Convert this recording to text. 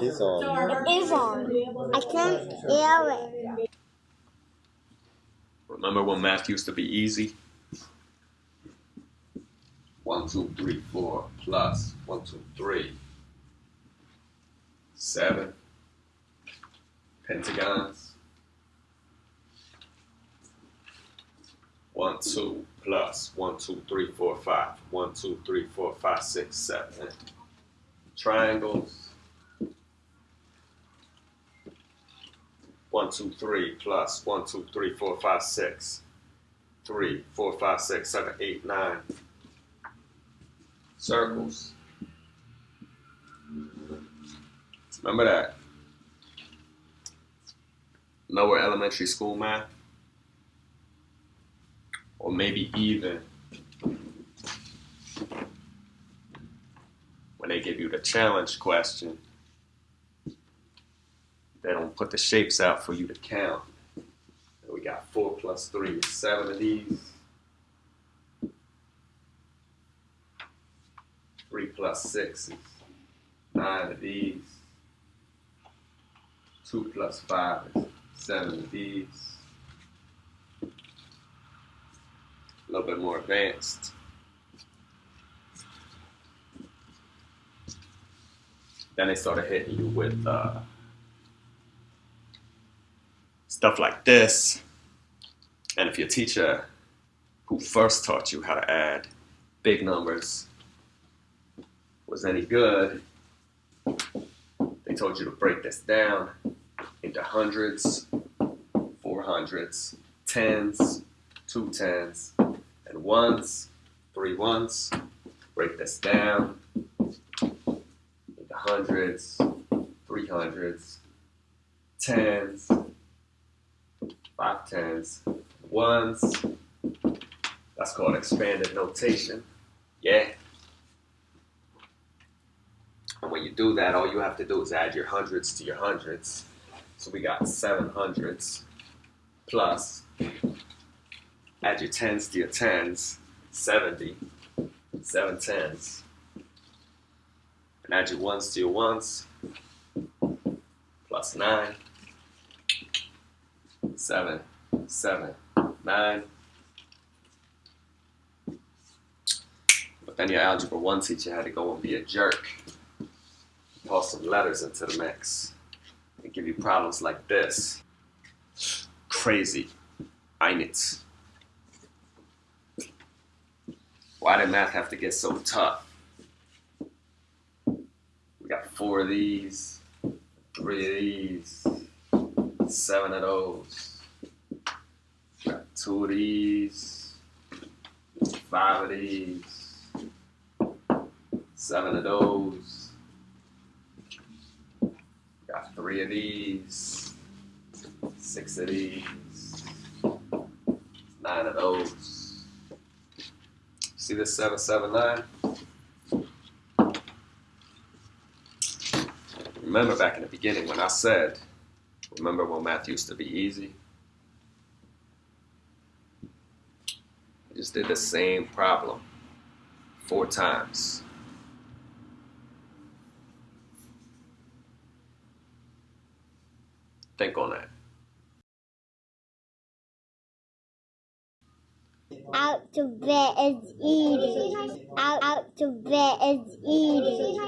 It is on. It is on. I can't hear it. Remember when math used to be easy? One, two, three, four, plus one, two, three, seven, Pentagons. One, two, plus one, two, three, four, five. One, two, three, four, five, six, seven. Triangles. One, two, three, plus one, two, three, four, five, six. Three, four, five, six, seven, eight, nine. Circles. Remember that? Lower elementary school math? Or maybe even when they give you the challenge question, they don't put the shapes out for you to count. And we got four plus three is seven of these. Three plus six is nine of these. Two plus five is seven of these. A little bit more advanced. Then they started hitting you with uh, stuff like this. And if your teacher who first taught you how to add big numbers was any good, they told you to break this down into hundreds, four hundreds, tens, two tens, and ones, three ones. Break this down into hundreds, three hundreds, tens, five tens, ones. That's called expanded notation. Yeah. And when you do that, all you have to do is add your hundreds to your hundreds. So we got seven hundreds plus add your tens to your tens, 70, seven tens. And add your ones to your ones, plus nine, seven, seven, nine. But then your algebra one teacher had to go and be a jerk, toss some letters into the mix, and give you problems like this. Crazy. Einitz. Why did math have to get so tough? We got four of these, three of these, seven of those. Got two of these, five of these, seven of those. Got three of these, six of these, nine of those. See this 779? Remember back in the beginning when I said, remember when math used to be easy? I just did the same problem four times. Think on that. Out to bed is easy. Out, out to bed is eating.